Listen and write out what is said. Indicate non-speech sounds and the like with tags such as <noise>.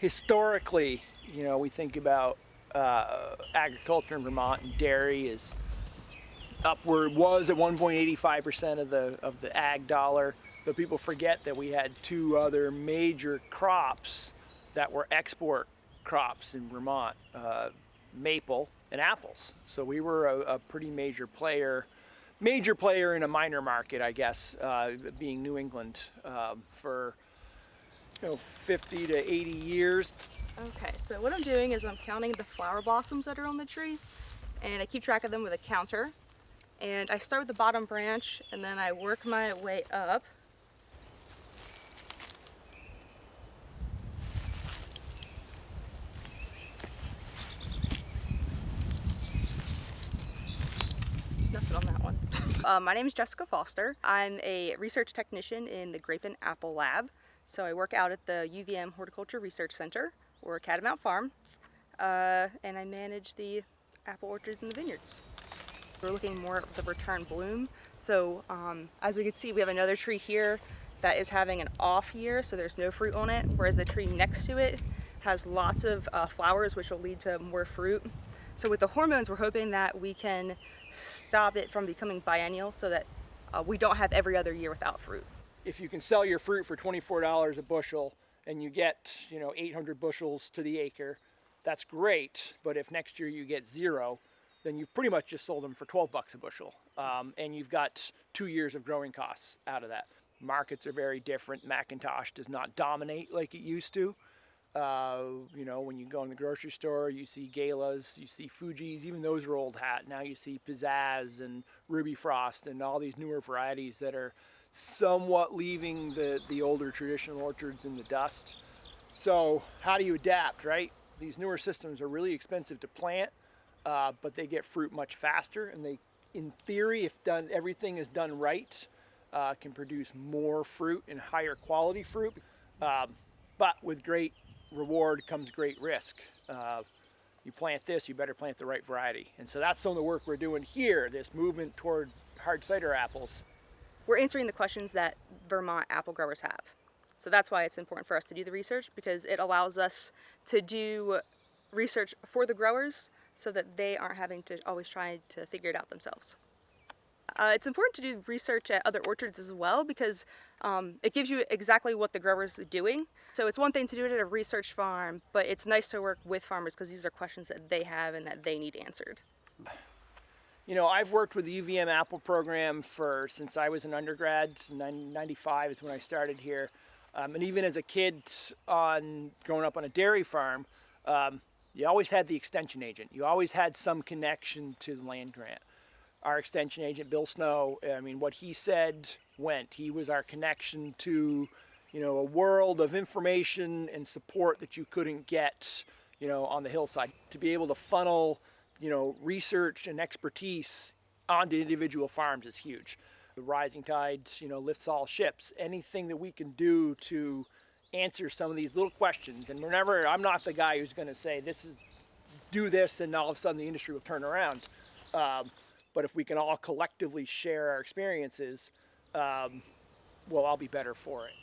historically, you know, we think about uh, agriculture in Vermont and dairy is upward was at 1.85% of the of the ag dollar but people forget that we had two other major crops that were export crops in Vermont uh, maple and apples. So we were a, a, pretty major player major player in a minor market I guess uh, being New England um, for you know 50 to 80 years okay so what I'm doing is I'm counting the flower blossoms that are on the trees and I keep track of them with a counter and I start with the bottom branch and then I work my way up. There's nothing on that one. <laughs> uh, my name is Jessica Foster. I'm a research technician in the Grape and Apple Lab. So I work out at the UVM Horticulture Research Center or Catamount Farm uh, and I manage the apple orchards and the vineyards. We're looking more at the return bloom. So um, as we can see, we have another tree here that is having an off year, so there's no fruit on it, whereas the tree next to it has lots of uh, flowers, which will lead to more fruit. So with the hormones, we're hoping that we can stop it from becoming biennial so that uh, we don't have every other year without fruit. If you can sell your fruit for $24 a bushel and you get, you know, 800 bushels to the acre, that's great. But if next year you get zero, then you've pretty much just sold them for 12 bucks a bushel. Um, and you've got two years of growing costs out of that. Markets are very different. McIntosh does not dominate like it used to. Uh, you know, when you go in the grocery store, you see Galas, you see Fuji's, even those are old hat. Now you see Pizzazz and Ruby Frost and all these newer varieties that are somewhat leaving the, the older traditional orchards in the dust. So how do you adapt, right? These newer systems are really expensive to plant uh, but they get fruit much faster and they, in theory, if done everything is done right, uh, can produce more fruit and higher quality fruit. Um, but with great reward comes great risk. Uh, you plant this, you better plant the right variety. And so that's some of the work we're doing here, this movement toward hard cider apples. We're answering the questions that Vermont apple growers have. So that's why it's important for us to do the research because it allows us to do research for the growers so that they aren't having to always try to figure it out themselves. Uh, it's important to do research at other orchards as well because um, it gives you exactly what the growers are doing. So it's one thing to do it at a research farm, but it's nice to work with farmers because these are questions that they have and that they need answered. You know, I've worked with the UVM Apple program for since I was an undergrad, 95 is when I started here. Um, and even as a kid on growing up on a dairy farm, um, you always had the extension agent. You always had some connection to the land grant. Our extension agent, Bill Snow, I mean, what he said went. He was our connection to, you know, a world of information and support that you couldn't get, you know, on the hillside. To be able to funnel, you know, research and expertise onto individual farms is huge. The rising tide, you know, lifts all ships. Anything that we can do to answer some of these little questions. And remember, I'm not the guy who's going to say, this is, do this, and all of a sudden the industry will turn around. Um, but if we can all collectively share our experiences, um, we'll all be better for it.